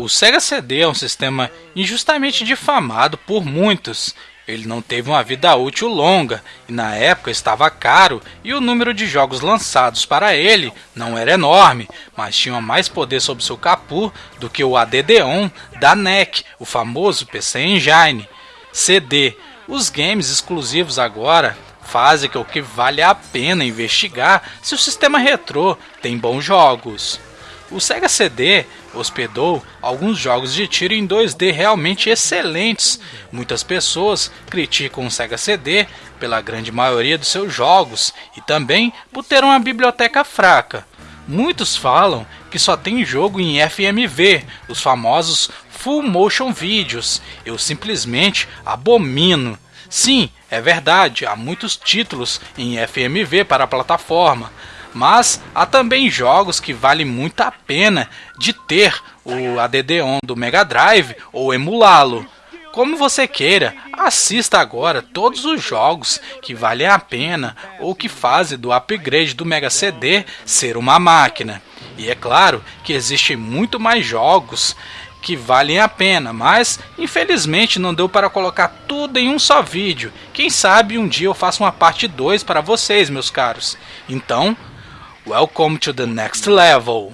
O Sega CD é um sistema injustamente difamado por muitos. Ele não teve uma vida útil longa e na época estava caro e o número de jogos lançados para ele não era enorme, mas tinha mais poder sobre seu capô do que o ADD-ON da NEC, o famoso PC Engine. CD. Os games exclusivos agora fazem com que vale a pena investigar se o sistema retrô tem bons jogos. O Sega CD hospedou alguns jogos de tiro em 2D realmente excelentes. Muitas pessoas criticam o Sega CD pela grande maioria dos seus jogos e também por ter uma biblioteca fraca. Muitos falam que só tem jogo em FMV, os famosos Full Motion Videos. Eu simplesmente abomino. Sim, é verdade, há muitos títulos em FMV para a plataforma, mas há também jogos que vale muito a pena de ter o ADD-ON do Mega Drive ou emulá-lo. Como você queira, assista agora todos os jogos que valem a pena ou que fazem do upgrade do Mega CD ser uma máquina. E é claro que existem muito mais jogos que valem a pena, mas infelizmente não deu para colocar tudo em um só vídeo. Quem sabe um dia eu faço uma parte 2 para vocês, meus caros. Então, Welcome to the next level.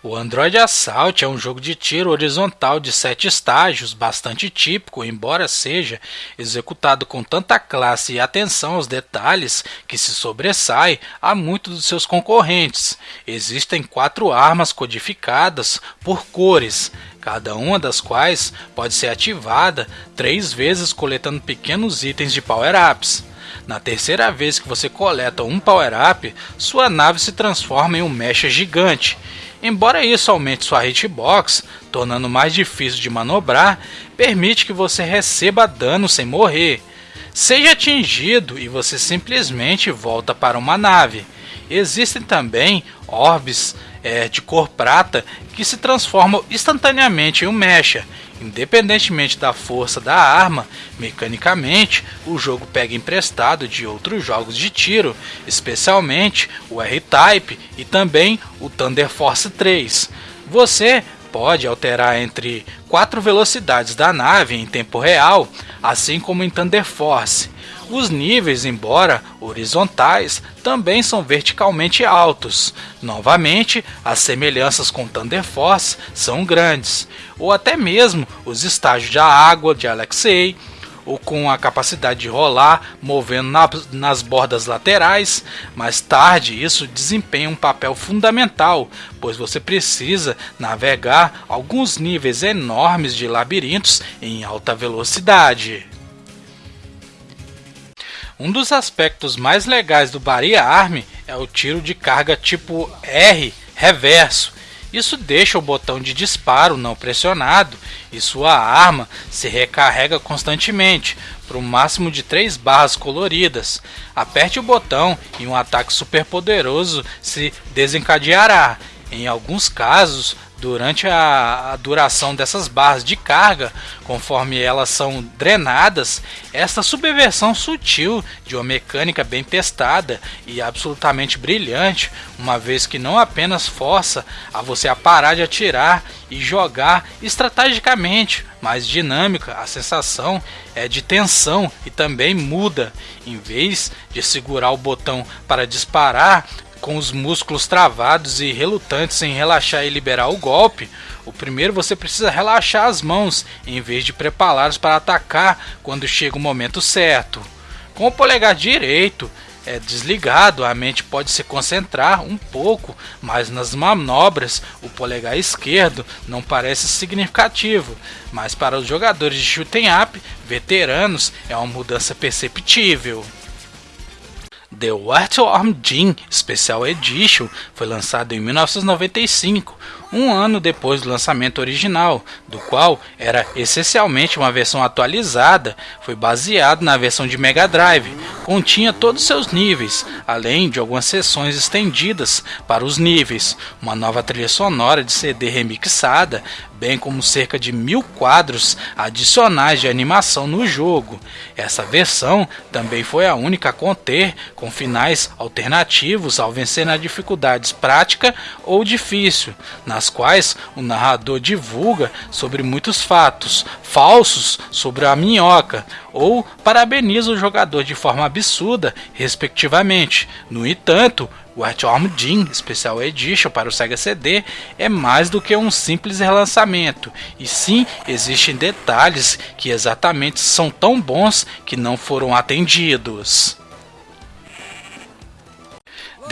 O Android Assault é um jogo de tiro horizontal de sete estágios, bastante típico, embora seja executado com tanta classe e atenção aos detalhes que se sobressai a muitos dos seus concorrentes. Existem quatro armas codificadas por cores, cada uma das quais pode ser ativada três vezes coletando pequenos itens de power-ups. Na terceira vez que você coleta um power-up, sua nave se transforma em um mecha gigante. Embora isso aumente sua hitbox, tornando mais difícil de manobrar, permite que você receba dano sem morrer. Seja atingido e você simplesmente volta para uma nave. Existem também orbes é, de cor prata que se transformam instantaneamente em um mecha Independentemente da força da arma, mecanicamente o jogo pega emprestado de outros jogos de tiro, especialmente o R-Type e também o Thunder Force 3. Você pode alterar entre quatro velocidades da nave em tempo real, assim como em Thunder Force. Os níveis, embora horizontais, também são verticalmente altos. Novamente, as semelhanças com Thunder Force são grandes, ou até mesmo os estágios de água de Alexei, ou com a capacidade de rolar, movendo na, nas bordas laterais. Mais tarde, isso desempenha um papel fundamental, pois você precisa navegar alguns níveis enormes de labirintos em alta velocidade. Um dos aspectos mais legais do Baria Arm é o tiro de carga tipo R reverso. Isso deixa o botão de disparo não pressionado e sua arma se recarrega constantemente por um máximo de 3 barras coloridas. Aperte o botão e um ataque super poderoso se desencadeará. Em alguns casos, durante a, duração dessas barras de carga, conforme elas são drenadas, esta subversão sutil de uma mecânica bem testada e absolutamente brilhante, uma vez que não apenas força a você a parar de atirar e jogar estrategicamente, mas dinâmica, a sensação é de tensão e também muda. Em vez de segurar o botão para disparar, com os músculos travados e relutantes em relaxar e liberar o golpe, o primeiro você precisa relaxar as mãos em vez de prepará-las para atacar quando chega o momento certo. Com o polegar direito é desligado, a mente pode se concentrar um pouco, mas nas manobras o polegar esquerdo não parece significativo, mas para os jogadores de shooting up veteranos é uma mudança perceptível. The Arm Jean Special Edition foi lançado em 1995. Um ano depois do lançamento original, do qual era essencialmente uma versão atualizada, foi baseado na versão de Mega Drive, continha todos seus níveis, além de algumas sessões estendidas para os níveis, uma nova trilha sonora de CD remixada, bem como cerca de mil quadros adicionais de animação no jogo. Essa versão também foi a única a conter com finais alternativos ao vencer na dificuldades prática ou difícil, nas quais o narrador divulga sobre muitos fatos falsos sobre a minhoca ou parabeniza o jogador de forma absurda, respectivamente. No entanto, o Earthworm Jim Special Edition para o Sega CD é mais do que um simples relançamento, e sim existem detalhes que exatamente são tão bons que não foram atendidos.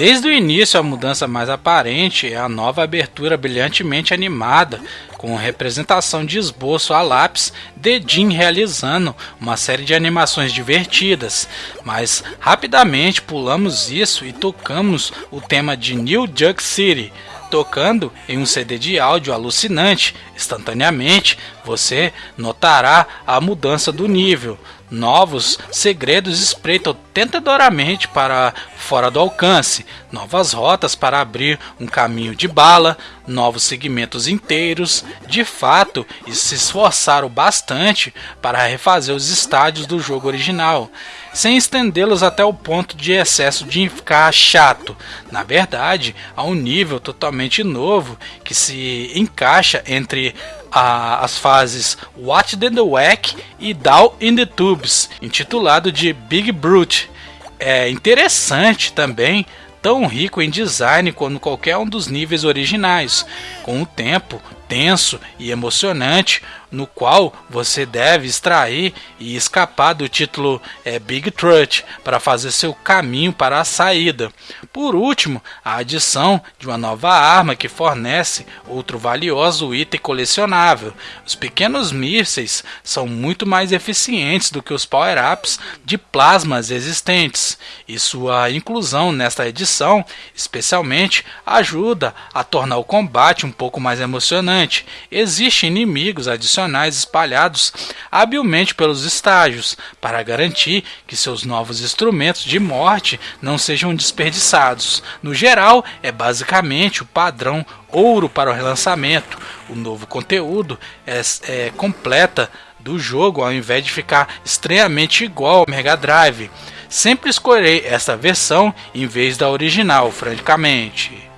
Desde o início, a mudança mais aparente é a nova abertura brilhantemente animada, com representação de esboço a lápis de Jim realizando uma série de animações divertidas, mas rapidamente pulamos isso e tocamos o tema de New Jug City, tocando em um CD de áudio alucinante. Instantaneamente você notará a mudança do nível. Novos segredos espreitam tentadoramente para fora do alcance, novas rotas para abrir um caminho de bala, novos segmentos inteiros. De fato, e se esforçaram bastante para refazer os estádios do jogo original, sem estendê-los até o ponto de excesso de ficar chato. Na verdade, há um nível totalmente novo que se encaixa entre a, as fases What the Whack e Down in the Tubes, intitulado de Big Brute. É interessante também, tão rico em design quanto qualquer um dos níveis originais. Com o tempo, tenso e emocionante, no qual você deve extrair e escapar do título é, Big Trust para fazer seu caminho para a saída. Por último, a adição de uma nova arma que fornece outro valioso item colecionável. Os pequenos mísseis são muito mais eficientes do que os power-ups de plasmas existentes, e sua inclusão nesta edição, especialmente, ajuda a tornar o combate um pouco mais emocionante. Existem inimigos adicionais adicionais espalhados habilmente pelos estágios, para garantir que seus novos instrumentos de morte não sejam desperdiçados. No geral, é basicamente o padrão ouro para o relançamento. O novo conteúdo é, é completa do jogo ao invés de ficar estranhamente igual ao Mega Drive. Sempre escolherei essa versão em vez da original, francamente.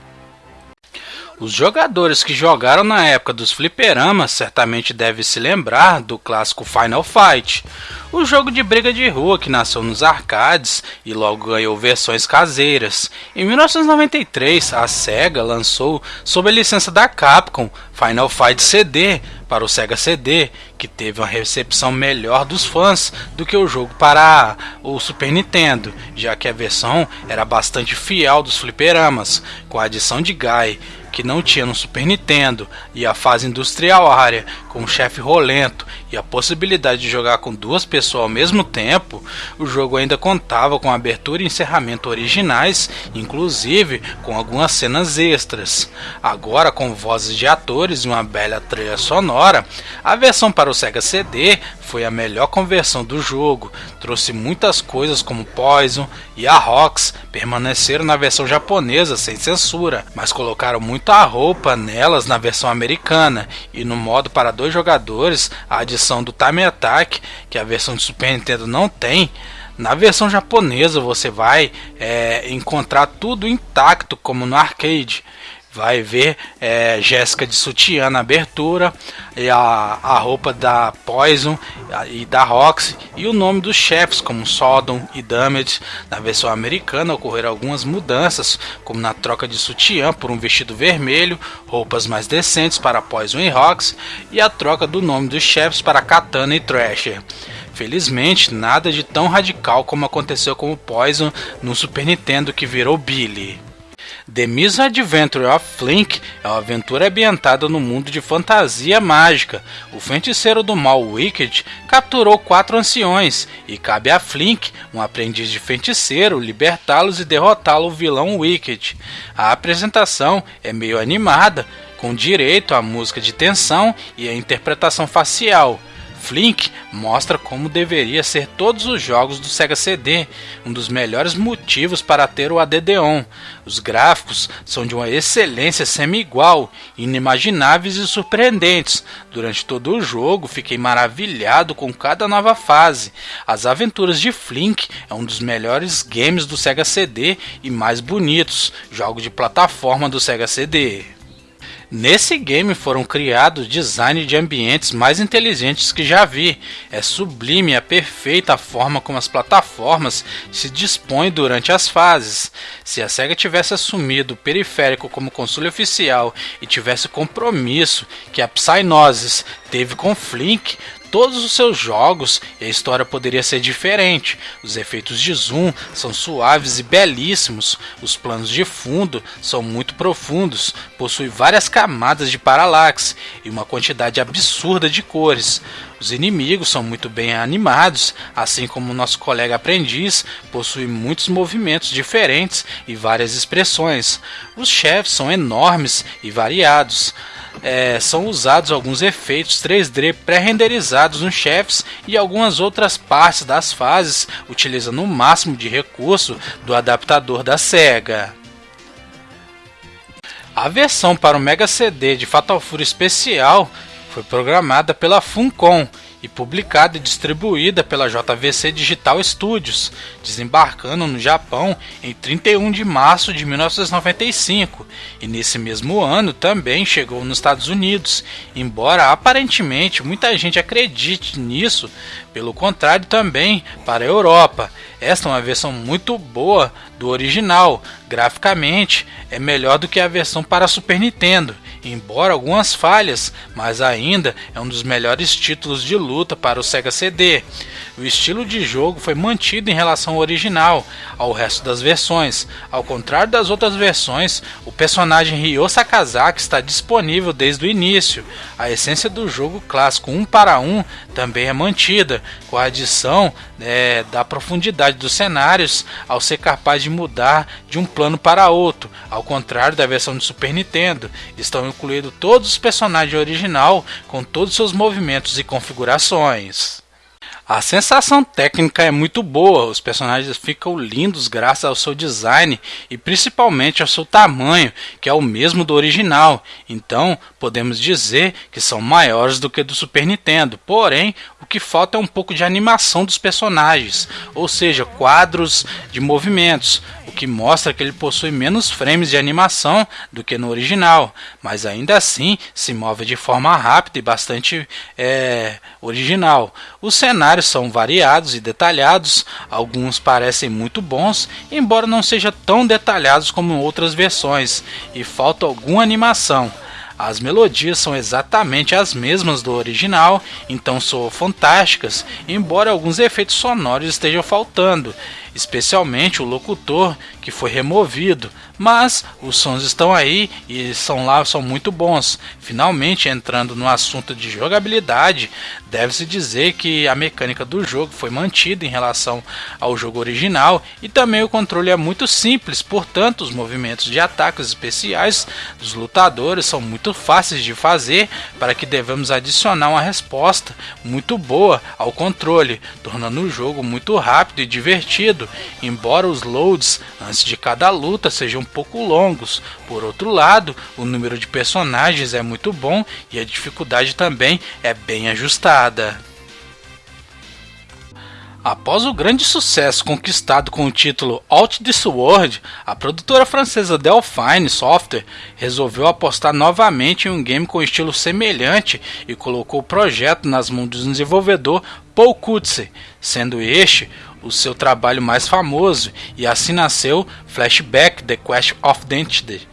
Os jogadores que jogaram na época dos fliperamas certamente devem se lembrar do clássico Final Fight, o jogo de briga de rua que nasceu nos arcades e logo ganhou versões caseiras. Em 1993, a Sega lançou, sob a licença da Capcom, Final Fight CD para o Sega CD, que teve uma recepção melhor dos fãs do que o jogo para o Super Nintendo, já que a versão era bastante fiel dos fliperamas, com a adição de Guy que não tinha no Super Nintendo, e a fase industrial área, com o chefe rolento e a possibilidade de jogar com duas pessoas ao mesmo tempo, o jogo ainda contava com abertura e encerramento originais, inclusive com algumas cenas extras. Agora, com vozes de atores e uma bela trilha sonora, a versão para o Sega CD foi a melhor conversão do jogo, trouxe muitas coisas como Poison e a Rox permaneceram na versão japonesa sem censura, mas colocaram muita roupa nelas na versão americana e no modo para dois jogadores, a adição do Time Attack, que a versão de Super Nintendo não tem, na versão japonesa você vai é, encontrar tudo intacto como no arcade vai ver é, Jéssica de sutiã na abertura, e a, a roupa da Poison e da Roxy, e o nome dos chefes, como Sodom e Damage. Na versão americana ocorreram algumas mudanças, como na troca de sutiã por um vestido vermelho, roupas mais decentes para Poison e Roxy, e a troca do nome dos chefes para Katana e Thrasher. Felizmente, nada de tão radical como aconteceu com o Poison no Super Nintendo que virou Billy. The Misadventure of Flink é uma aventura ambientada no mundo de fantasia mágica. O feiticeiro do mal Wicked capturou quatro anciões e cabe a Flink, um aprendiz de feiticeiro, libertá-los e derrotá-lo o vilão Wicked. A apresentação é meio animada, com direito à música de tensão e à interpretação facial. Flink mostra como deveria ser todos os jogos do Sega CD, um dos melhores motivos para ter o ADD-ON. Os gráficos são de uma excelência semi-igual, inimagináveis e surpreendentes. Durante todo o jogo, fiquei maravilhado com cada nova fase. As Aventuras de Flink é um dos melhores games do Sega CD e mais bonitos, jogo de plataforma do Sega CD. Nesse game foram criados designs de ambientes mais inteligentes que já vi. É sublime a perfeita forma como as plataformas se dispõem durante as fases. Se a SEGA tivesse assumido o periférico como console oficial e tivesse o compromisso que a Psygnosis teve com Flink, todos os seus jogos e a história poderia ser diferente. Os efeitos de zoom são suaves e belíssimos, os planos de fundo são muito profundos, possui várias camadas de paralaxe e uma quantidade absurda de cores. Os inimigos são muito bem animados, assim como nosso colega aprendiz possui muitos movimentos diferentes e várias expressões. Os chefes são enormes e variados é, são usados alguns efeitos 3D pré-renderizados nos chefes e algumas outras partes das fases, utilizando o máximo de recurso do adaptador da SEGA. A versão para o Mega CD de Fatal Fury Especial foi programada pela Funcom e publicada e distribuída pela JVC Digital Studios, desembarcando no Japão em 31 de março de 1995 e nesse mesmo ano também chegou nos Estados Unidos, embora aparentemente muita gente acredite nisso, pelo contrário também para a Europa. Esta é uma versão muito boa do original, graficamente é melhor do que a versão para Super Nintendo embora algumas falhas, mas ainda é um dos melhores títulos de luta para o Sega CD. O estilo de jogo foi mantido em relação ao original, ao resto das versões. Ao contrário das outras versões, o personagem Ryo Sakazaki está disponível desde o início. A essência do jogo clássico 1 para 1 também é mantida, com a adição é, da profundidade dos cenários ao ser capaz de mudar de um plano para outro, ao contrário da versão de Super Nintendo. Estão incluídos todos os personagens original com todos os seus movimentos e configurações. A sensação técnica é muito boa, os personagens ficam lindos graças ao seu design e principalmente ao seu tamanho, que é o mesmo do original. Então, podemos dizer que são maiores do que do Super Nintendo. Porém, que falta é um pouco de animação dos personagens, ou seja, quadros de movimentos o que mostra que ele possui menos frames de animação do que no original, mas ainda assim se move de forma rápida e bastante é, original. Os cenários são variados e detalhados, alguns parecem muito bons, embora não sejam tão detalhados como outras versões, e falta alguma animação. As melodias são exatamente as mesmas do original, então soam fantásticas, embora alguns efeitos sonoros estejam faltando, especialmente o locutor que foi removido, mas os sons estão aí e são lá são muito bons. Finalmente entrando no assunto de jogabilidade, deve-se dizer que a mecânica do jogo foi mantida em relação ao jogo original e também o controle é muito simples, portanto os movimentos de ataques especiais dos lutadores são muito fáceis de fazer para que devemos adicionar uma resposta muito boa ao controle, tornando o jogo muito rápido e divertido embora os loads antes de cada luta sejam um pouco longos. Por outro lado, o número de personagens é muito bom e a dificuldade também é bem ajustada. Após o grande sucesso conquistado com o título Out This World, a produtora francesa Delphine Software resolveu apostar novamente em um game com estilo semelhante e colocou o projeto nas mãos do desenvolvedor Paul Kutze, sendo este o seu trabalho mais famoso, e assim nasceu Flashback The Quest of Identity.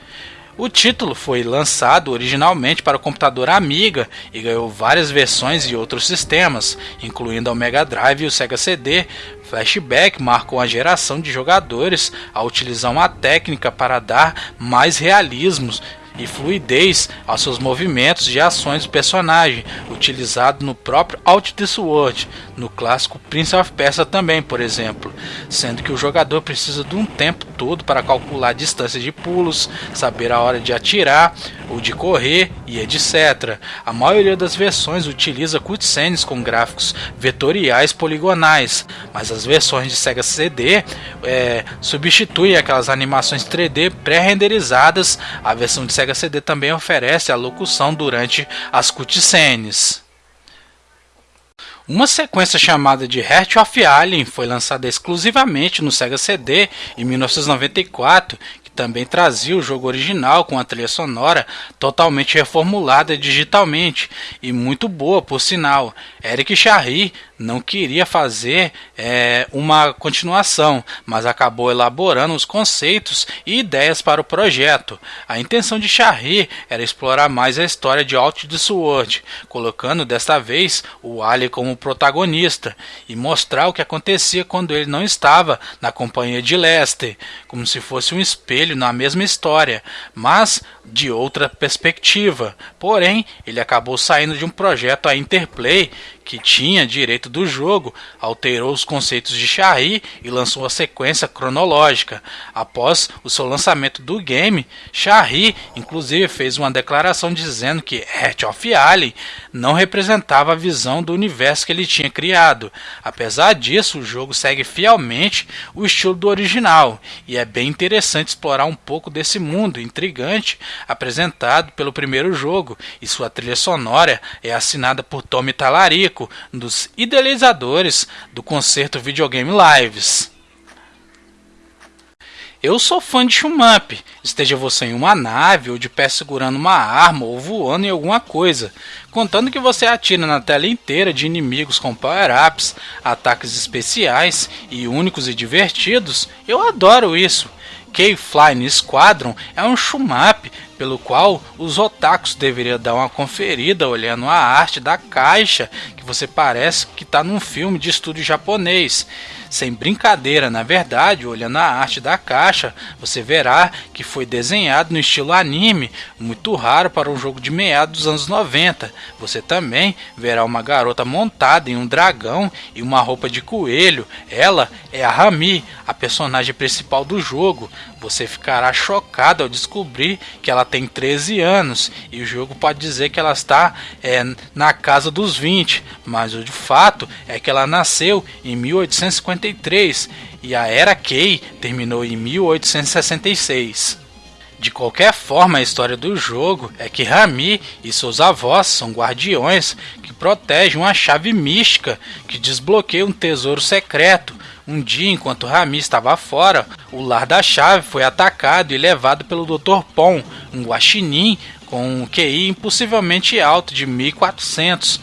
O título foi lançado originalmente para o computador Amiga e ganhou várias versões e outros sistemas, incluindo o Mega Drive e o Sega CD. Flashback marcou a geração de jogadores a utilizar uma técnica para dar mais realismos e fluidez aos seus movimentos e ações do personagem, utilizado no próprio Out This World, no clássico Prince of Persia também, por exemplo, sendo que o jogador precisa de um tempo todo para calcular a distância de pulos, saber a hora de atirar ou de correr e etc. A maioria das versões utiliza cutscenes com gráficos vetoriais poligonais, mas as versões de Sega CD é, substituem aquelas animações 3D pré-renderizadas. A versão de Sega CD também oferece a locução durante as cutscenes. Uma sequência chamada de Heart of Alien foi lançada exclusivamente no Sega CD em 1994, que também trazia o jogo original com a trilha sonora totalmente reformulada digitalmente e muito boa por sinal. Eric Charry não queria fazer é, uma continuação, mas acabou elaborando os conceitos e ideias para o projeto. A intenção de Charry era explorar mais a história de Out the Sword, colocando desta vez o Alien como protagonista e mostrar o que acontecia quando ele não estava na companhia de Lester, como se fosse um espelho na mesma história, mas de outra perspectiva. Porém, ele acabou saindo de um projeto a Interplay que tinha direito do jogo, alterou os conceitos de Shari e lançou a sequência cronológica. Após o seu lançamento do game, Shari inclusive fez uma declaração dizendo que Heart of Alien não representava a visão do universo que ele tinha criado. Apesar disso, o jogo segue fielmente o estilo do original e é bem interessante explorar um pouco desse mundo intrigante apresentado pelo primeiro jogo, e sua trilha sonora é assinada por Tommy Talarico dos idealizadores do concerto Videogame Lives. Eu sou fã de Shumamp, esteja você em uma nave ou de pé segurando uma arma ou voando em alguma coisa, contando que você atira na tela inteira de inimigos com power-ups, ataques especiais e únicos e divertidos, eu adoro isso. K-Flying Squadron é um shumap pelo qual os otakus deveriam dar uma conferida olhando a arte da caixa, que você parece que está num filme de estúdio japonês. Sem brincadeira, na verdade, olhando a arte da caixa, você verá que foi desenhado no estilo anime, muito raro para um jogo de meados dos anos 90. Você também verá uma garota montada em um dragão e uma roupa de coelho. Ela é a Rami, a personagem principal do jogo. Você ficará chocado ao descobrir que ela tem 13 anos e o jogo pode dizer que ela está é, na casa dos 20, mas o de fato é que ela nasceu em 1853 e a Era Kei terminou em 1866. De qualquer forma, a história do jogo é que Rami e seus avós são guardiões que protegem uma chave mística que desbloqueia um tesouro secreto um dia, enquanto Rami estava fora, o lar da chave foi atacado e levado pelo Dr. Pon, um guaxinim com um QI impossivelmente alto de 1400,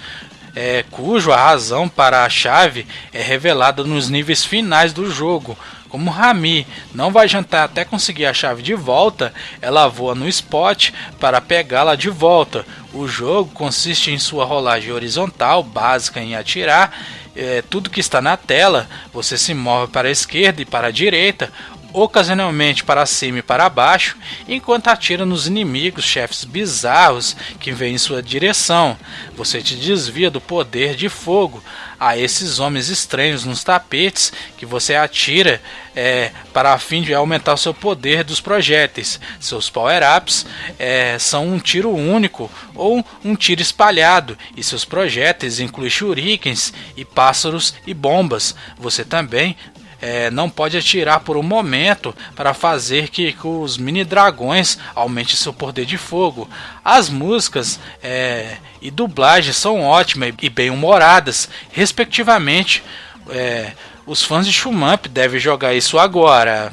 é, cujo a razão para a chave é revelada nos níveis finais do jogo. Como Rami não vai jantar até conseguir a chave de volta, ela voa no spot para pegá-la de volta. O jogo consiste em sua rolagem horizontal, básica em atirar é, tudo que está na tela, você se move para a esquerda e para a direita, ocasionalmente para cima e para baixo, enquanto atira nos inimigos, chefes bizarros que vêm em sua direção. Você te desvia do poder de fogo a esses homens estranhos nos tapetes que você atira é, para fim de aumentar o seu poder dos projéteis. Seus power-ups é, são um tiro único ou um tiro espalhado, e seus projéteis incluem shurikens e pássaros e bombas. Você também é, não pode atirar por um momento para fazer que, que os mini dragões aumentem seu poder de fogo. As músicas é, e dublagens são ótimas e bem humoradas, respectivamente. É, os fãs de Shumamp devem jogar isso agora.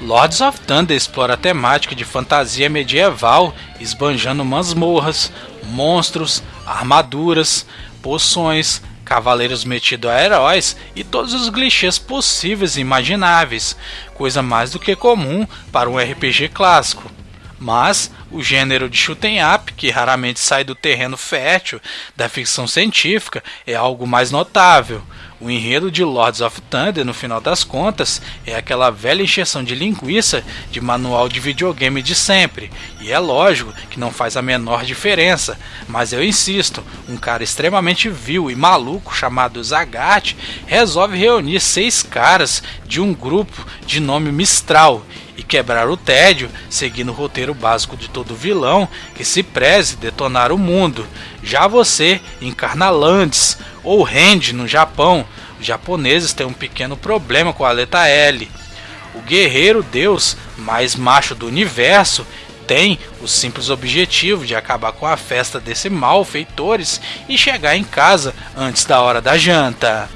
Lords of Thunder explora a temática de fantasia medieval, esbanjando masmorras, monstros, armaduras, poções, cavaleiros metidos a heróis e todos os clichês possíveis e imagináveis, coisa mais do que comum para um RPG clássico. Mas o gênero de shooting up, que raramente sai do terreno fértil da ficção científica, é algo mais notável. O enredo de Lords of Thunder, no final das contas, é aquela velha encheção de linguiça de manual de videogame de sempre. E é lógico que não faz a menor diferença, mas eu insisto, um cara extremamente vil e maluco chamado Zagat resolve reunir seis caras de um grupo de nome Mistral e quebrar o tédio, seguindo o roteiro básico de todo vilão que se preze detonar o mundo. Já você encarna Landes ou Rende no Japão. Os japoneses têm um pequeno problema com a letra L. O guerreiro deus mais macho do universo tem o simples objetivo de acabar com a festa desses malfeitores e chegar em casa antes da hora da janta.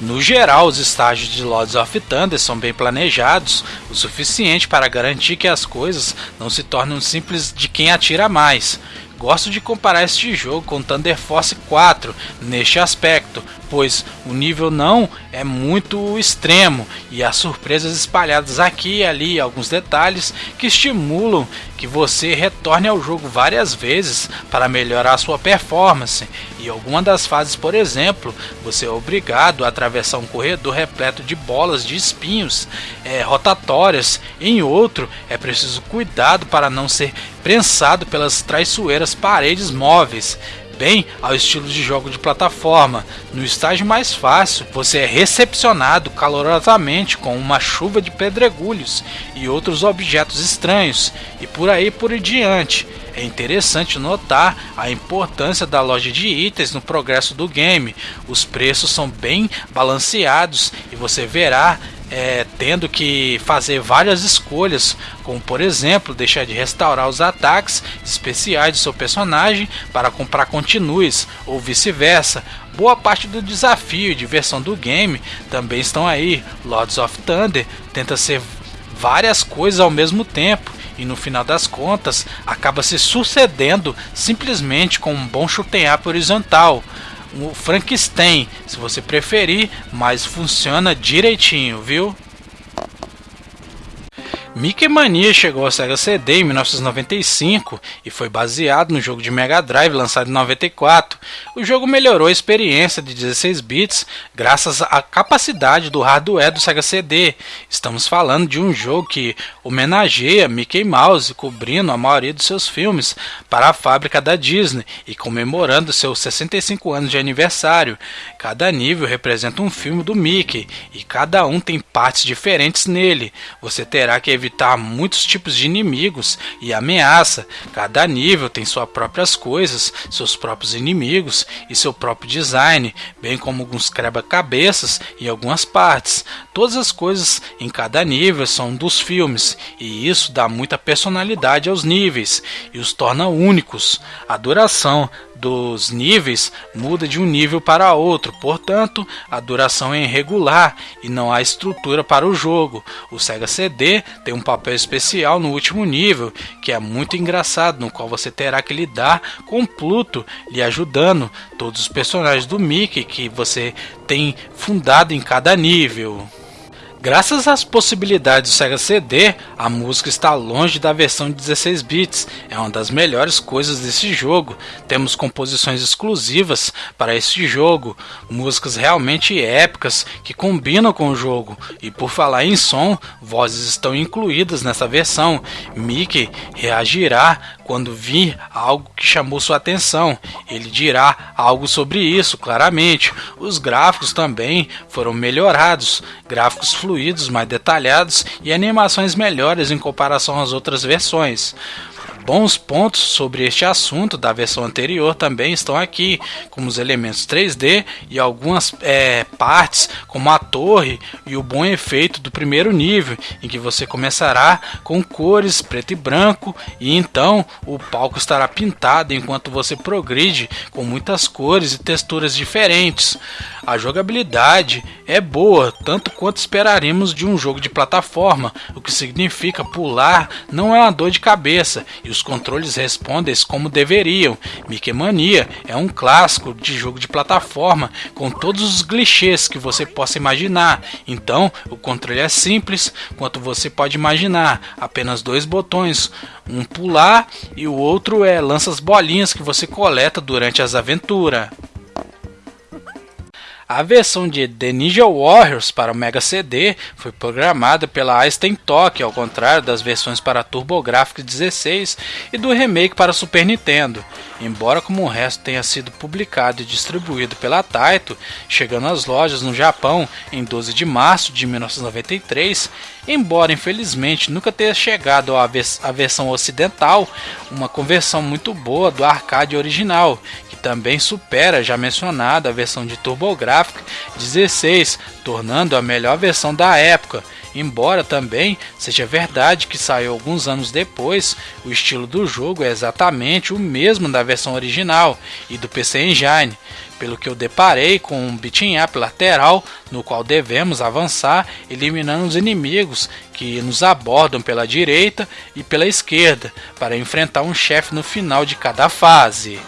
No geral, os estágios de Lords of Thunder são bem planejados, o suficiente para garantir que as coisas não se tornem simples de quem atira mais. Gosto de comparar este jogo com Thunder Force 4 neste aspecto, pois o nível não é muito extremo e há surpresas espalhadas aqui e ali, alguns detalhes que estimulam que você retorne ao jogo várias vezes para melhorar sua performance. Em alguma das fases, por exemplo, você é obrigado a atravessar um corredor repleto de bolas de espinhos é, rotatórias. Em outro, é preciso cuidado para não ser prensado pelas traiçoeiras paredes móveis bem ao estilo de jogo de plataforma. No estágio mais fácil, você é recepcionado calorosamente com uma chuva de pedregulhos e outros objetos estranhos, e por aí por diante. É interessante notar a importância da loja de itens no progresso do game. Os preços são bem balanceados e você verá é, tendo que fazer várias escolhas, como por exemplo deixar de restaurar os ataques especiais de seu personagem para comprar continues ou vice-versa. Boa parte do desafio e diversão do game também estão aí. Lords of Thunder tenta ser várias coisas ao mesmo tempo e no final das contas acaba se sucedendo simplesmente com um bom up horizontal o Frankenstein, se você preferir, mas funciona direitinho, viu? Mickey Mania chegou ao Sega CD em 1995 e foi baseado no jogo de Mega Drive lançado em 94. O jogo melhorou a experiência de 16 bits graças à capacidade do hardware do Sega CD. Estamos falando de um jogo que homenageia Mickey Mouse, cobrindo a maioria dos seus filmes para a fábrica da Disney e comemorando seus 65 anos de aniversário. Cada nível representa um filme do Mickey e cada um tem partes diferentes nele. Você terá que evitar muitos tipos de inimigos e ameaça. Cada nível tem suas próprias coisas, seus próprios inimigos e seu próprio design, bem como alguns quebra-cabeças e algumas partes. Todas as coisas em cada nível são dos filmes, e isso dá muita personalidade aos níveis e os torna únicos. A duração dos níveis muda de um nível para outro, portanto, a duração é irregular e não há estrutura para o jogo. O Sega CD tem um papel especial no último nível, que é muito engraçado, no qual você terá que lidar com Pluto lhe ajudando, todos os personagens do Mickey que você tem fundado em cada nível. Graças às possibilidades do Sega CD, a música está longe da versão de 16 bits. É uma das melhores coisas desse jogo. Temos composições exclusivas para este jogo, músicas realmente épicas que combinam com o jogo. E por falar em som, vozes estão incluídas nessa versão. Mickey reagirá quando vir algo que chamou sua atenção. Ele dirá algo sobre isso, claramente. Os gráficos também foram melhorados, gráficos fluidos mais detalhados e animações melhores em comparação às outras versões. Bons pontos sobre este assunto da versão anterior também estão aqui, como os elementos 3D e algumas é, partes, como a torre e o bom efeito do primeiro nível, em que você começará com cores preto e branco, e então o palco estará pintado enquanto você progride com muitas cores e texturas diferentes. A jogabilidade é boa, tanto quanto esperaríamos de um jogo de plataforma, o que significa pular não é uma dor de cabeça e os controles respondem como deveriam. Mickey Mania é um clássico de jogo de plataforma com todos os clichês que você possa imaginar. Então, o controle é simples quanto você pode imaginar, apenas dois botões, um pular e o outro é lança as bolinhas que você coleta durante as aventuras. A versão de The Ninja Warriors para o Mega CD foi programada pela Einstein Toque, ao contrário das versões para TurboGrafx 16 e do remake para Super Nintendo. Embora como o resto tenha sido publicado e distribuído pela Taito, chegando às lojas no Japão em 12 de março de 1993, embora infelizmente nunca tenha chegado à, vers versão ocidental, uma conversão muito boa do arcade original, também supera a já mencionada a versão de TurboGrafx 16, tornando a melhor versão da época. Embora também seja verdade que saiu alguns anos depois, o estilo do jogo é exatamente o mesmo da versão original e do PC Engine, pelo que eu deparei com um beat'em up lateral no qual devemos avançar eliminando os inimigos que nos abordam pela direita e pela esquerda para enfrentar um chefe no final de cada fase.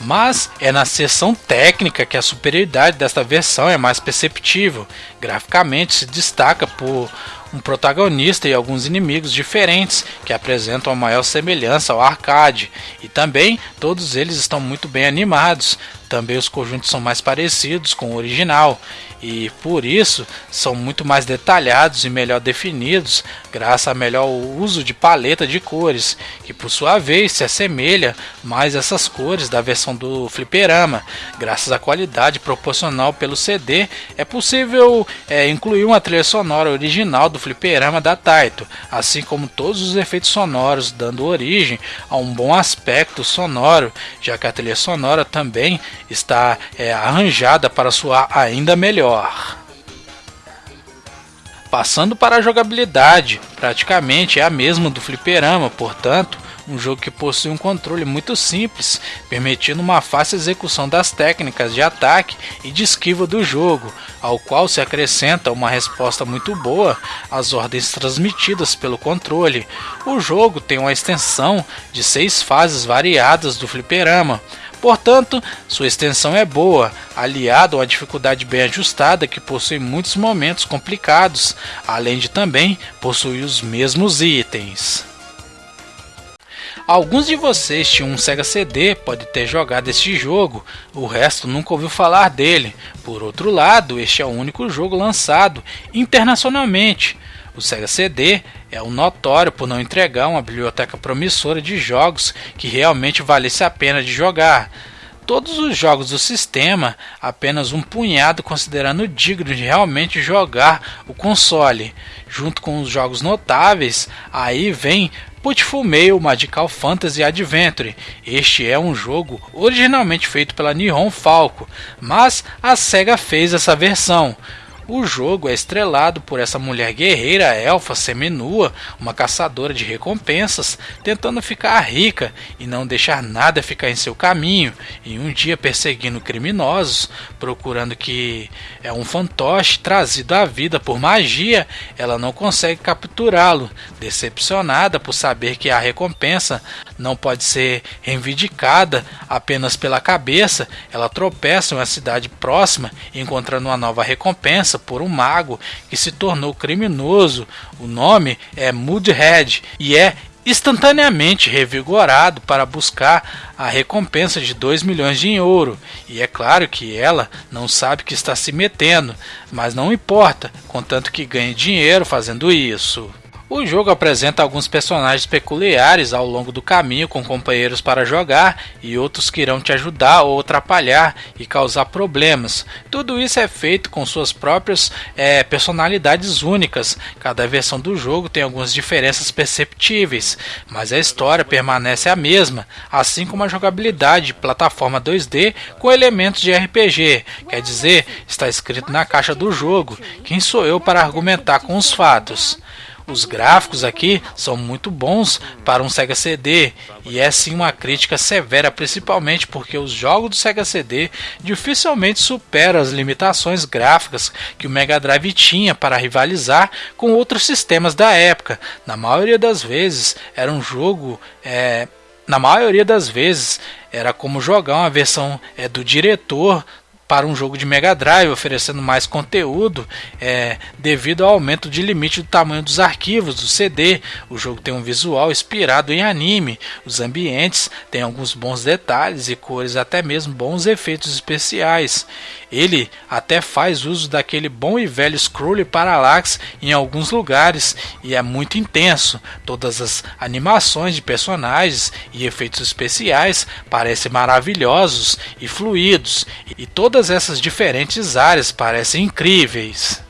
Mas é na seção técnica que a superioridade desta versão é mais perceptível. Graficamente se destaca por um protagonista e alguns inimigos diferentes que apresentam a maior semelhança ao arcade, e também todos eles estão muito bem animados, também os conjuntos são mais parecidos com o original e por isso são muito mais detalhados e melhor definidos, graças a melhor uso de paleta de cores, que por sua vez se assemelha mais a essas cores da versão do fliperama. Graças à qualidade proporcional pelo CD, é possível é, incluir uma trilha sonora original do fliperama da Taito, assim como todos os efeitos sonoros, dando origem a um bom aspecto sonoro, já que a trilha sonora também está é, arranjada para soar ainda melhor. Passando para a jogabilidade, praticamente é a mesma do fliperama, portanto, um jogo que possui um controle muito simples, permitindo uma fácil execução das técnicas de ataque e de esquiva do jogo, ao qual se acrescenta uma resposta muito boa às ordens transmitidas pelo controle. O jogo tem uma extensão de seis fases variadas do fliperama, Portanto, sua extensão é boa, aliado a uma dificuldade bem ajustada que possui muitos momentos complicados, além de também possuir os mesmos itens. Alguns de vocês tinham um Sega CD, pode ter jogado este jogo, o resto nunca ouviu falar dele. Por outro lado, este é o único jogo lançado internacionalmente. O Sega CD é um notório por não entregar uma biblioteca promissora de jogos que realmente valesse a pena de jogar todos os jogos do sistema, apenas um punhado considerando digno de realmente jogar o console. Junto com os jogos notáveis, aí vem Beautiful Mail Magical Fantasy Adventure. Este é um jogo originalmente feito pela Nihon Falco, mas a SEGA fez essa versão. O jogo é estrelado por essa mulher guerreira elfa seminua, uma caçadora de recompensas, tentando ficar rica e não deixar nada ficar em seu caminho, e um dia perseguindo criminosos, procurando que é um fantoche trazido à vida por magia, ela não consegue capturá-lo. Decepcionada por saber que a recompensa não pode ser reivindicada apenas pela cabeça, ela tropeça em uma cidade próxima, encontrando uma nova recompensa por um mago que se tornou criminoso. O nome é Moodhead e é instantaneamente revigorado para buscar a recompensa de 2 milhões de ouro. E é claro que ela não sabe que está se metendo, mas não importa, contanto que ganhe dinheiro fazendo isso. O jogo apresenta alguns personagens peculiares ao longo do caminho com companheiros para jogar e outros que irão te ajudar ou atrapalhar e causar problemas. Tudo isso é feito com suas próprias é, personalidades únicas. Cada versão do jogo tem algumas diferenças perceptíveis, mas a história permanece a mesma, assim como a jogabilidade de plataforma 2D com elementos de RPG. Quer dizer, está escrito na caixa do jogo: quem sou eu para argumentar com os fatos? Os gráficos aqui são muito bons para um Sega CD e é sim uma crítica severa, principalmente porque os jogos do Sega CD dificilmente superam as limitações gráficas que o Mega Drive tinha para rivalizar com outros sistemas da época. Na maioria das vezes era um jogo é, na maioria das vezes era como jogar uma versão é, do diretor para um jogo de Mega Drive, oferecendo mais conteúdo é, devido ao aumento de limite do tamanho dos arquivos do CD. O jogo tem um visual inspirado em anime, os ambientes têm alguns bons detalhes e cores, até mesmo bons efeitos especiais. Ele até faz uso daquele bom e velho scroll parallax em alguns lugares e é muito intenso. Todas as animações de personagens e efeitos especiais parecem maravilhosos e fluidos, e todas essas diferentes áreas parecem incríveis.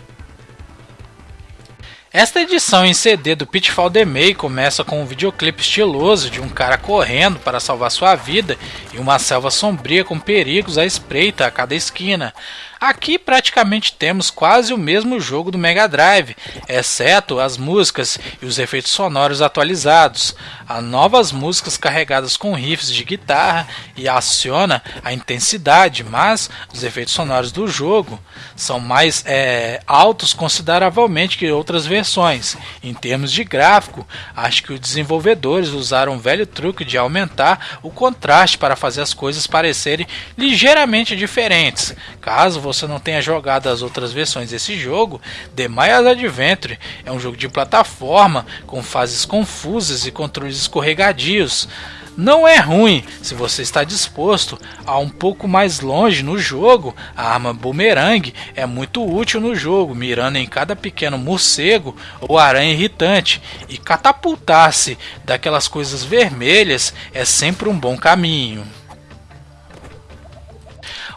Esta edição em CD do Pitfall The May começa com um videoclipe estiloso de um cara correndo para salvar sua vida em uma selva sombria com perigos à espreita a cada esquina. Aqui praticamente temos quase o mesmo jogo do Mega Drive, exceto as músicas e os efeitos sonoros atualizados. Há novas músicas carregadas com riffs de guitarra e aciona a intensidade, mas os efeitos sonoros do jogo são mais é, altos consideravelmente que outras versões. Em termos de gráfico, acho que os desenvolvedores usaram um velho truque de aumentar o contraste para fazer as coisas parecerem ligeiramente diferentes. Caso você não tenha jogado as outras versões desse jogo, The Maya's Adventure é um jogo de plataforma com fases confusas e controles escorregadios. Não é ruim se você está disposto a um pouco mais longe no jogo. A arma boomerang é muito útil no jogo, mirando em cada pequeno morcego ou aranha irritante. E catapultar-se daquelas coisas vermelhas é sempre um bom caminho.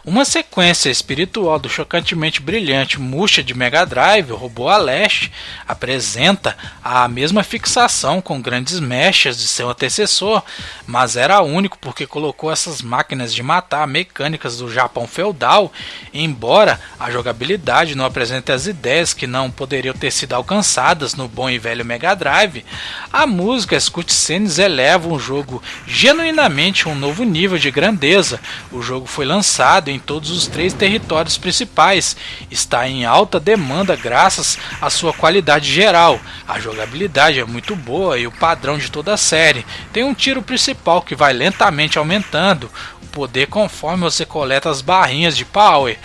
Uma sequência espiritual do chocantemente brilhante Musha de Mega Drive, o robô Aleste, apresenta a mesma fixação com grandes mechas de seu antecessor, mas era único porque colocou essas máquinas de matar mecânicas do Japão feudal, embora a jogabilidade não apresente as ideias que não poderiam ter sido alcançadas no bom e velho Mega Drive, a música as cutscenes elevam o jogo genuinamente a um novo nível de grandeza. O jogo foi lançado em todos os três territórios principais. Está em alta demanda graças à sua qualidade geral. A jogabilidade é muito boa e o padrão de toda a série. Tem um tiro principal que vai lentamente aumentando o poder conforme você coleta as barrinhas de power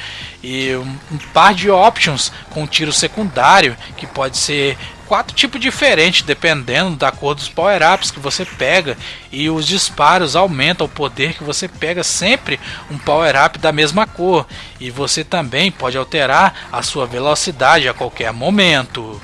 e um par de options com tiro secundário que pode ser quatro tipos diferentes, dependendo da cor dos power-ups que você pega. E os disparos aumentam o poder que você pega sempre um power-up da mesma cor. E você também pode alterar a sua velocidade a qualquer momento.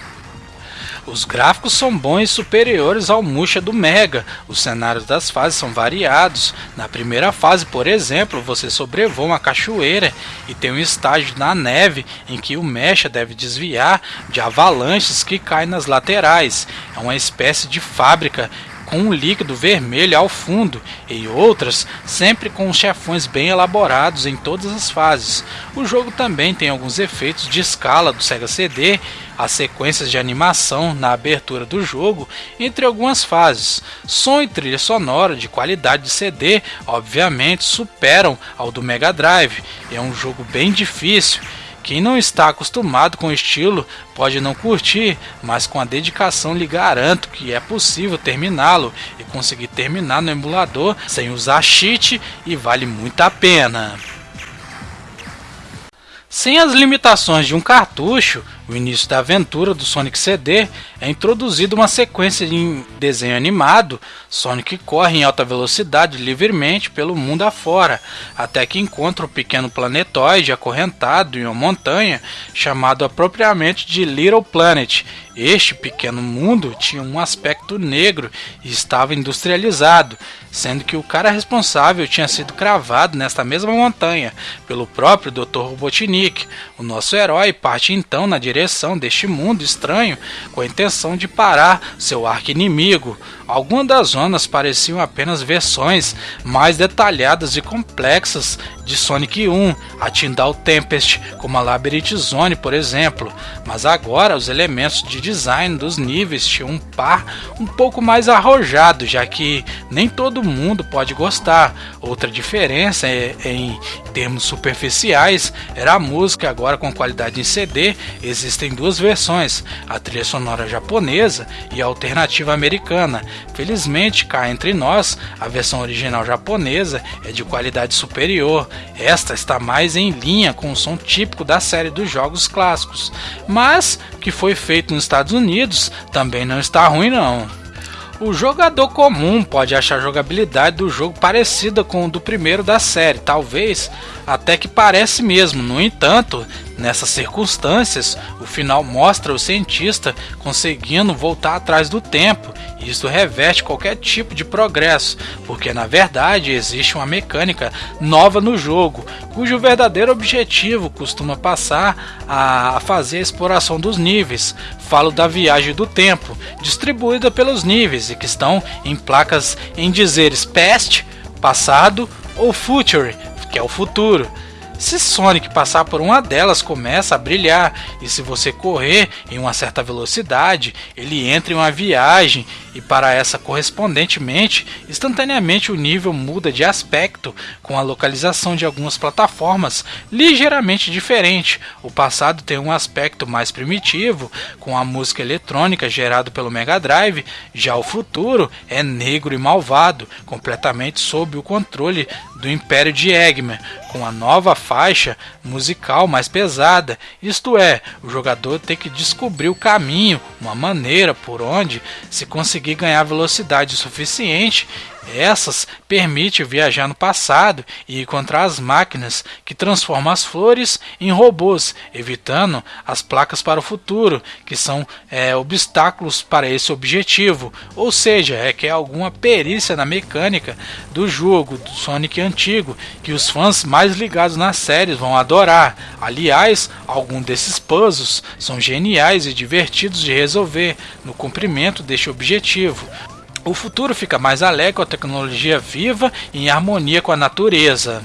Os gráficos são bons e superiores ao Musha do Mega. Os cenários das fases são variados. Na primeira fase, por exemplo, você sobrevoa uma cachoeira e tem um estágio na neve em que o mecha deve desviar de avalanches que caem nas laterais. É uma espécie de fábrica com um líquido vermelho ao fundo, e outras sempre com chefões bem elaborados em todas as fases. O jogo também tem alguns efeitos de escala do Sega CD, as sequências de animação na abertura do jogo, entre algumas fases. Som e trilha sonora de qualidade de CD, obviamente, superam ao do Mega Drive. É um jogo bem difícil quem não está acostumado com o estilo pode não curtir, mas com a dedicação lhe garanto que é possível terminá-lo e conseguir terminar no emulador sem usar cheat e vale muito a pena. Sem as limitações de um cartucho, o início da aventura do Sonic CD é introduzido uma sequência em desenho animado. Sonic corre em alta velocidade livremente pelo mundo afora, até que encontra um pequeno planetoide acorrentado em uma montanha, chamado apropriadamente de Little Planet, este pequeno mundo tinha um aspecto negro e estava industrializado, sendo que o cara responsável tinha sido cravado nesta mesma montanha pelo próprio Dr. Robotnik. O nosso herói parte então na direção direção deste mundo estranho com a intenção de parar seu arqui-inimigo. Algumas das zonas pareciam apenas versões mais detalhadas e complexas de Sonic 1, a Tyndall Tempest, como a Labyrinth Zone, por exemplo, mas agora os elementos de design dos níveis tinham um par um pouco mais arrojado, já que nem todo mundo pode gostar. Outra diferença é, em termos superficiais era a música, agora com qualidade em CD, existem duas versões, a trilha sonora japonesa e a alternativa americana. Felizmente, cá entre nós, a versão original japonesa é de qualidade superior. Esta está mais em linha com o som típico da série dos jogos clássicos, mas que foi feito nos Estados Unidos também não está ruim não. O jogador comum pode achar a jogabilidade do jogo parecida com o do primeiro da série, talvez até que parece mesmo. No entanto, nessas circunstâncias, o final mostra o cientista conseguindo voltar atrás do tempo. E isso reveste qualquer tipo de progresso, porque na verdade existe uma mecânica nova no jogo, cujo verdadeiro objetivo costuma passar a fazer a exploração dos níveis. Falo da viagem do tempo, distribuída pelos níveis e que estão em placas em dizeres past, passado ou future, que é o futuro. Se Sonic passar por uma delas, começa a brilhar, e se você correr em uma certa velocidade, ele entra em uma viagem, e para essa correspondentemente, instantaneamente o nível muda de aspecto, com a localização de algumas plataformas ligeiramente diferente. O passado tem um aspecto mais primitivo, com a música eletrônica gerada pelo Mega Drive, já o futuro é negro e malvado, completamente sob o controle do Império de Eggman, com a nova faixa musical mais pesada. Isto é, o jogador tem que descobrir o caminho, uma maneira por onde se conseguir ganhar velocidade suficiente essas permitem viajar no passado e encontrar as máquinas que transformam as flores em robôs, evitando as placas para o futuro, que são é, obstáculos para esse objetivo. Ou seja, é que é alguma perícia na mecânica do jogo do Sonic antigo que os fãs mais ligados nas séries vão adorar. Aliás, alguns desses puzzles são geniais e divertidos de resolver no cumprimento deste objetivo. O futuro fica mais alegre com a tecnologia viva e em harmonia com a natureza.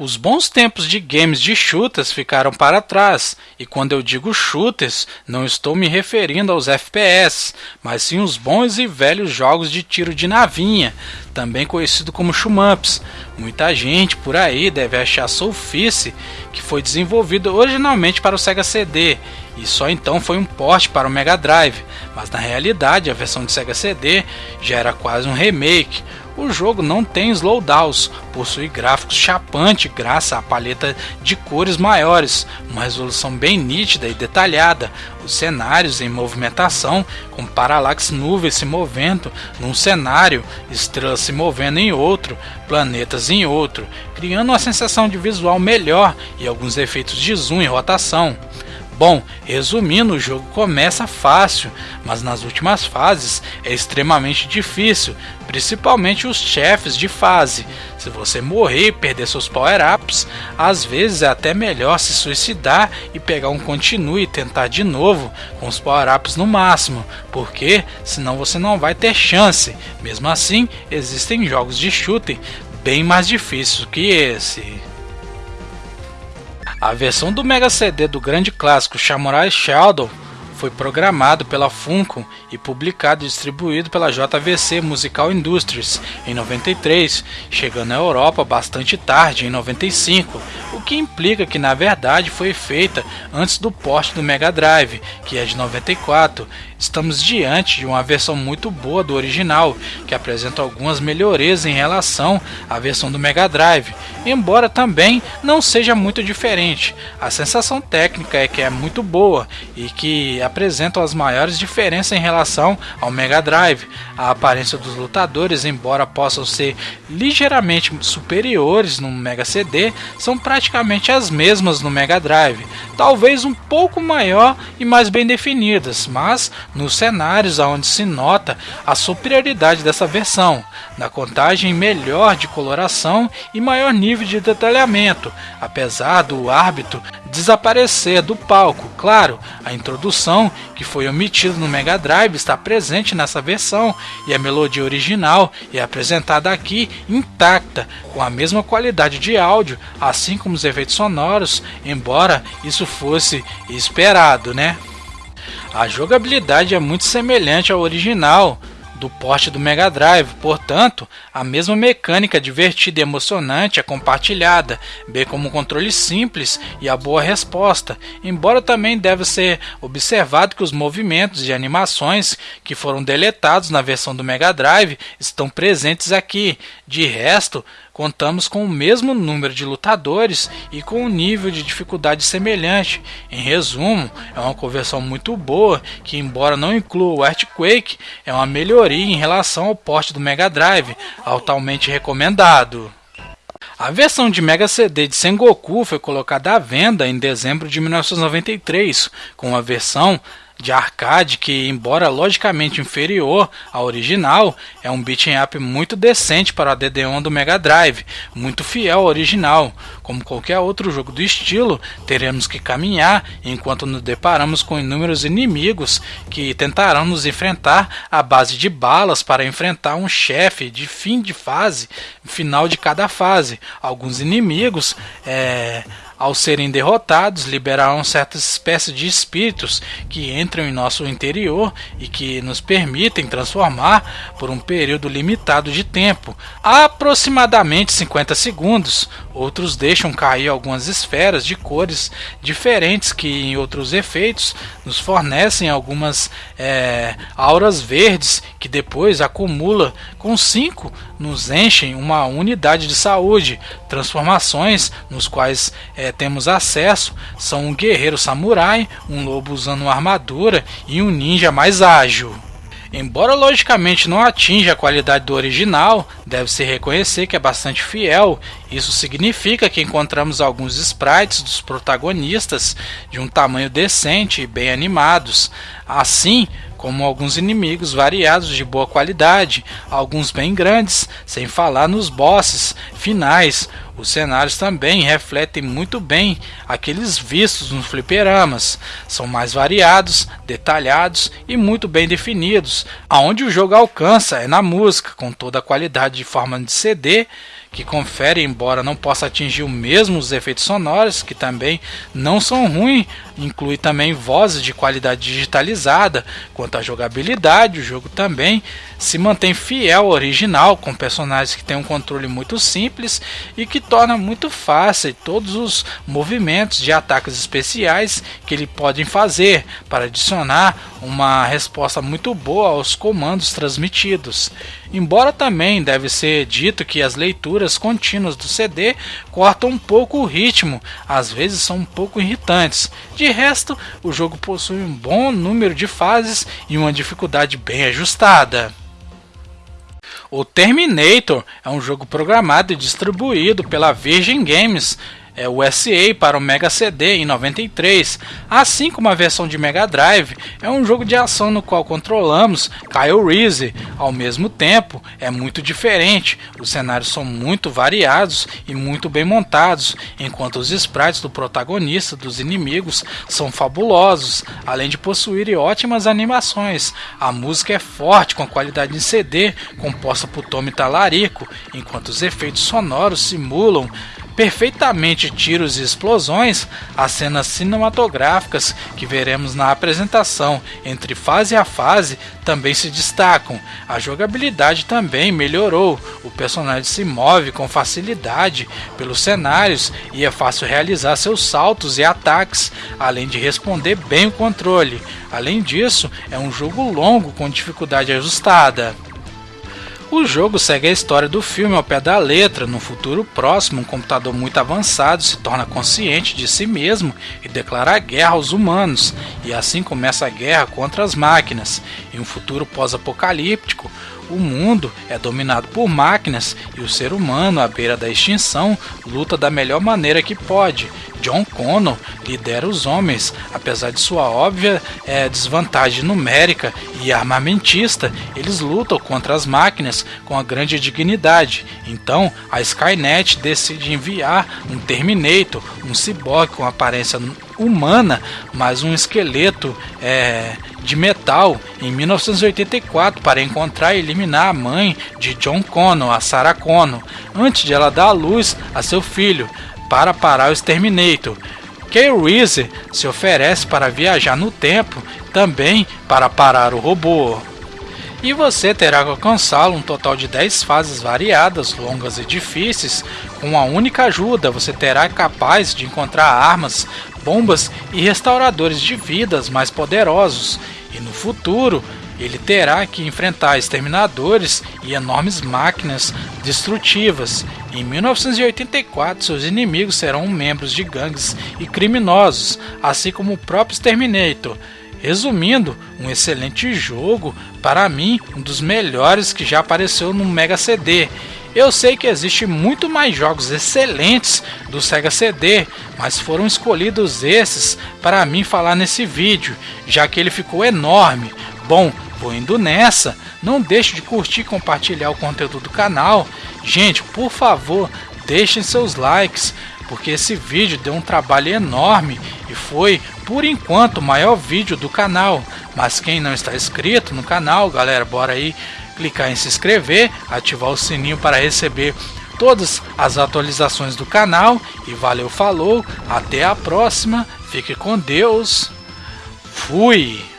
Os bons tempos de games de shooters ficaram para trás, e quando eu digo shooters, não estou me referindo aos FPS, mas sim os bons e velhos jogos de tiro de navinha, também conhecido como shmups. Muita gente por aí deve achar Soulfice, que foi desenvolvido originalmente para o Sega CD e só então foi um porte para o Mega Drive, mas na realidade a versão de Sega CD já era quase um remake, o jogo não tem slowdowns, possui gráficos chapantes graças à paleta de cores maiores, uma resolução bem nítida e detalhada, os cenários em movimentação, com paralaxe nuvens se movendo num cenário, estrelas se movendo em outro, planetas em outro, criando uma sensação de visual melhor e alguns efeitos de zoom e rotação. Bom, resumindo, o jogo começa fácil, mas nas últimas fases é extremamente difícil, principalmente os chefes de fase. Se você morrer e perder seus power-ups, às vezes é até melhor se suicidar e pegar um continue e tentar de novo com os power-ups no máximo, porque senão você não vai ter chance. Mesmo assim, existem jogos de shooting bem mais difíceis que esse. A versão do Mega CD do grande clássico Samurai Shadow foi programado pela Funcom e publicado e distribuído pela JVC Musical Industries em 93, chegando à Europa bastante tarde, em 95, o que implica que na verdade foi feita antes do porte do Mega Drive, que é de 94, estamos diante de uma versão muito boa do original, que apresenta algumas melhorias em relação à versão do Mega Drive, embora também não seja muito diferente. A sensação técnica é que é muito boa e que apresenta as maiores diferenças em relação ao Mega Drive. A aparência dos lutadores, embora possam ser ligeiramente superiores no Mega CD, são praticamente as mesmas no Mega Drive, talvez um pouco maior e mais bem definidas, mas nos cenários onde se nota a superioridade dessa versão, na contagem melhor de coloração e maior nível de detalhamento, apesar do árbitro desaparecer do palco. Claro, a introdução que foi omitida no Mega Drive está presente nessa versão e a melodia original é apresentada aqui intacta, com a mesma qualidade de áudio, assim como os efeitos sonoros, embora isso fosse esperado, né? A jogabilidade é muito semelhante ao original, do porte do Mega Drive, portanto, a mesma mecânica divertida e emocionante é compartilhada, bem como um controle simples e a boa resposta, embora também deve ser observado que os movimentos e animações que foram deletados na versão do Mega Drive estão presentes aqui. De resto, contamos com o mesmo número de lutadores e com um nível de dificuldade semelhante. Em resumo, é uma conversão muito boa que, embora não inclua o Earthquake, é uma melhoria em relação ao porte do Mega Drive, altamente recomendado. A versão de Mega CD de Sengoku foi colocada à venda em dezembro de 1993, com a versão de arcade que, embora logicamente inferior ao original, é um beat'em up muito decente para o DD1 do Mega Drive, muito fiel ao original. Como qualquer outro jogo do estilo, teremos que caminhar enquanto nos deparamos com inúmeros inimigos que tentarão nos enfrentar à base de balas para enfrentar um chefe de fim de fase, final de cada fase. Alguns inimigos é, ao serem derrotados, liberarão certas espécies de espíritos que entram em nosso interior e que nos permitem transformar por um período limitado de tempo, aproximadamente 50 segundos. Outros deixam cair algumas esferas de cores diferentes que, em outros efeitos, nos fornecem algumas é, auras verdes que depois acumula com 5 nos enchem uma unidade de saúde. Transformações nos quais é, temos acesso são um guerreiro samurai, um lobo usando uma armadura e um ninja mais ágil. Embora logicamente não atinja a qualidade do original, deve-se reconhecer que é bastante fiel. Isso significa que encontramos alguns sprites dos protagonistas de um tamanho decente e bem animados. Assim, como alguns inimigos variados de boa qualidade, alguns bem grandes, sem falar nos bosses finais. Os cenários também refletem muito bem aqueles vistos nos fliperamas. São mais variados, detalhados e muito bem definidos. Aonde o jogo alcança é na música, com toda a qualidade de forma de CD que confere, embora não possa atingir o mesmo os efeitos sonoros, que também não são ruins, inclui também vozes de qualidade digitalizada. Quanto à jogabilidade, o jogo também se mantém fiel ao original, com personagens que têm um controle muito simples e que torna muito fácil todos os movimentos de ataques especiais que ele podem fazer para adicionar uma resposta muito boa aos comandos transmitidos. Embora também deve ser dito que as leituras contínuas do CD cortam um pouco o ritmo, às vezes são um pouco irritantes. De resto, o jogo possui um bom número de fases e uma dificuldade bem ajustada. O Terminator é um jogo programado e distribuído pela Virgin Games é, USA para o Mega CD em 93, assim como a versão de Mega Drive, é um jogo de ação no qual controlamos Kyle Reese. Ao mesmo tempo, é muito diferente, os cenários são muito variados e muito bem montados, enquanto os sprites do protagonista dos inimigos são fabulosos, além de possuírem ótimas animações. A música é forte, com qualidade em CD, composta por Tommy Talarico, enquanto os efeitos sonoros simulam perfeitamente tiros e explosões, as cenas cinematográficas que veremos na apresentação entre fase a fase também se destacam. A jogabilidade também melhorou. O personagem se move com facilidade pelos cenários e é fácil realizar seus saltos e ataques, além de responder bem o controle. Além disso, é um jogo longo com dificuldade ajustada. O jogo segue a história do filme ao pé da letra. No futuro próximo, um computador muito avançado se torna consciente de si mesmo e declara guerra aos humanos, e assim começa a guerra contra as máquinas. Em um futuro pós-apocalíptico, O mundo é dominado por máquinas e o ser humano, à beira da extinção, luta da melhor maneira que pode. John Connor lidera os homens, apesar de sua óbvia é, desvantagem numérica e armamentista, eles lutam contra as máquinas com a grande dignidade. Então, a Skynet decide enviar um Terminator, um ciborgue com aparência humana, mas um esqueleto é, de metal em 1984 para encontrar e eliminar a mãe de John Connor, a Sarah Connor, antes de ela dar à luz a seu filho, para parar o Exterminator. Kay Reese se oferece para viajar no tempo, também para parar o robô. E você terá que alcançá-lo um total de 10 fases variadas, longas e difíceis. Com uma única ajuda, você terá capaz de encontrar armas, bombas e restauradores de vidas mais poderosos. E no futuro, ele terá que enfrentar exterminadores e enormes máquinas destrutivas. Em 1984, seus inimigos serão membros de gangues e criminosos, assim como o próprio Terminator. Resumindo, um excelente jogo, para mim, um dos melhores que já apareceu no Mega CD. Eu sei que existe muito mais jogos excelentes do Sega CD, mas foram escolhidos esses para mim falar nesse vídeo, já que ele ficou enorme. Bom, vou indo nessa. Não deixe de curtir e compartilhar o conteúdo do canal. Gente, por favor, deixem seus likes, porque esse vídeo deu um trabalho enorme e foi, por enquanto, o maior vídeo do canal. Mas quem não está inscrito no canal, galera, bora aí clicar em se inscrever, ativar o sininho para receber todas as atualizações do canal. E valeu, falou, até a próxima, fique com Deus, fui!